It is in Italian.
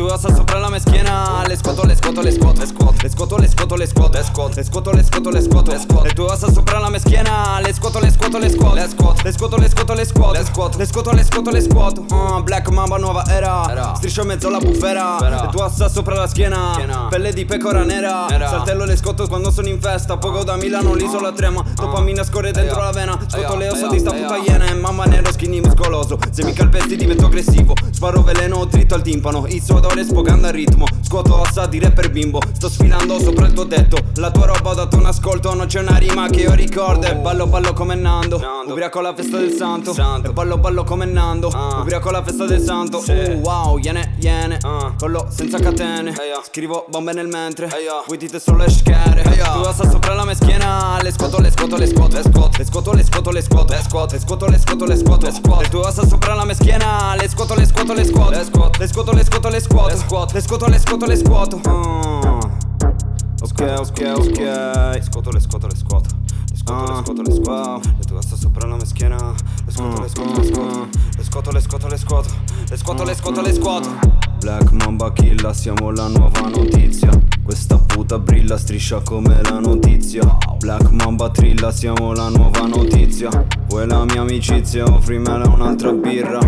tue ossa sopra la mia schiena Le scuoto, le scuoto, le scuoto Le scuoto, le scuoto, le scuoto, le scuoto Le scuoto, le scuoto, le scuoto, le scuoto Le scuoto, le tue ossa sopra la mia schiena Le scuoto, le scuoto, le scuoto Le scuoto, le scuoto, le scuoto, le scuoto Le scuoto, le scuoto, le scuoto, le scuoto Ah, Black Mamba nuova era Striscio in mezzo alla bufera. Le tue ossa sopra la schiena. Pelle di pecora nera. Saltello le scotto quando sono in festa. Poco da Milano l'isola trema. Dopamina scorre dentro la vena. Sotto le ossa di sta puta iena E mamma nero skinny muscoloso. Se mi calpesti divento aggressivo. Sparo veleno dritto al timpano. Il suo odore sfogando al ritmo. Scuoto ossa di rapper bimbo. Sto sfilando sopra il tuo tetto. La tua roba ascolto Non c'è una rima che io ricordo E ballo ballo come Nando Ubriaco alla festa del santo E ballo ballo come Nando Ubriaco alla festa del santo Uh wow iene iene Collo senza catene Scrivo bombe nel mentre Voi dite solo le schere Tu ossa sopra la mia schiena Le scuoto le scuoto le scuoto Le scuoto le scuoto le scuoto le scuoto Le scuoto le scuoto le scuoto le scuoto Le scuoto Le tue ossa sopra la mia schiena Le scuoto le scuoto le scuoto Le scuoto le scuoto le scuoto le scuoto Le scuoto le scuoto le scuoto le scuoto Ah. Ok, ok, ok Le scuoto, le scuoto, le scuoto Le scuoto, le scuoto, le scuoto Le tue ossa sopra la mia schiena Le scuoto, le scuoto, le scuoto Le scuoto, le scuoto, le scuoto Le scuoto, le scuoto, le scuoto Black Mamba Killa, siamo la nuova notizia Questa puta brilla, striscia come la notizia Black Mamba trilla, siamo la nuova notizia Vuoi la mia amicizia, offrimela un'altra birra